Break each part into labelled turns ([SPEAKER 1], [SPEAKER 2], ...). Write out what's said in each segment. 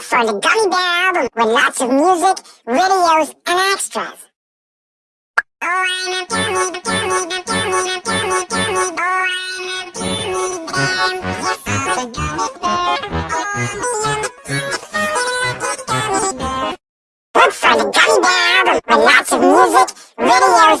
[SPEAKER 1] Look for the Gummy Bear album with lots of music, videos, and extras. Oh, I'm a gummy, gummy, gummy, gummy, gummy, gummy bear. Gummy bear. A gummy bear. Look for the Gummy Bear album with lots of music, videos,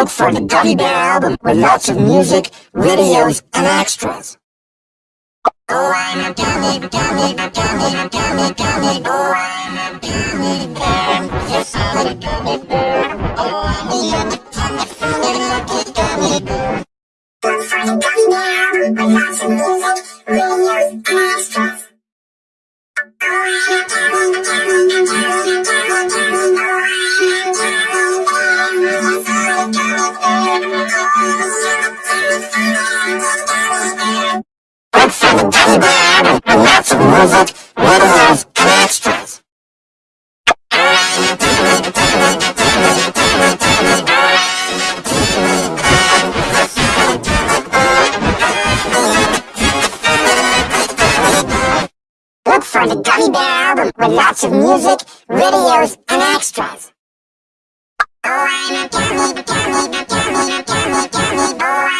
[SPEAKER 2] Look for the Gummy Bear album with lots of music, videos, and extras.
[SPEAKER 1] Oh, I'm a gummy, gummy, gummy, gummy, gummy. Oh, I'm a gummy bear. Yes, I'm a gummy bear. Oh, I'm a gummy, gummy, gummy bear. Look for the gummy bear with lots of music, videos, and extras. Oh, I'm a gummy, gummy, gummy.
[SPEAKER 2] For the Gummy Bear album with lots of music, videos, and extras.
[SPEAKER 1] Look for the Gummy Bear album with lots of music, videos, and extras. Oh, I'm a gummy, gummy, gummy, gummy, gummy. Gummy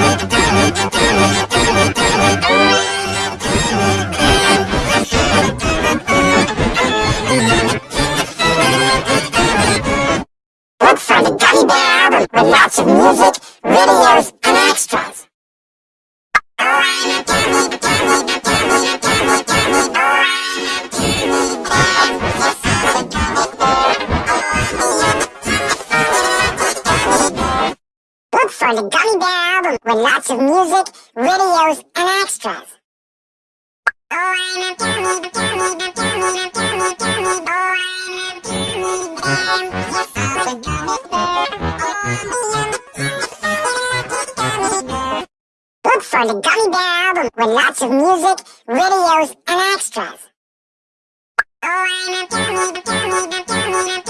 [SPEAKER 1] Look for the Gummy Bear with lots of music, videos, and extras.
[SPEAKER 2] Look for the Gummy Bear album with lots of music, videos, and extras.
[SPEAKER 1] Oh. Oh. Oh. Look for the Gummy Bear album with lots of music, videos, and extras. Oh, I'm a gummy, gummy, gummy, gummy.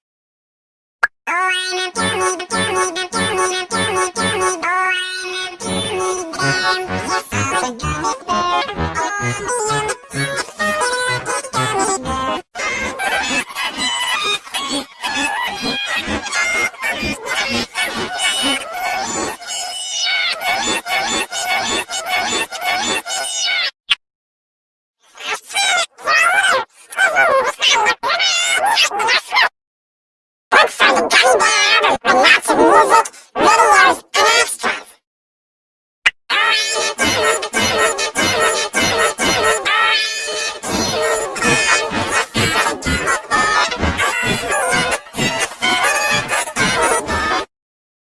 [SPEAKER 1] funny bar with lots of music, videos, and extras.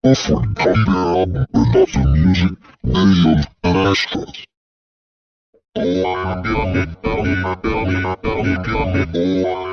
[SPEAKER 1] Often come down with lots of music, videos, and extras. Oh, I'm gonna, I'm gonna, I'm gonna, I'm
[SPEAKER 2] gonna, oh, I'm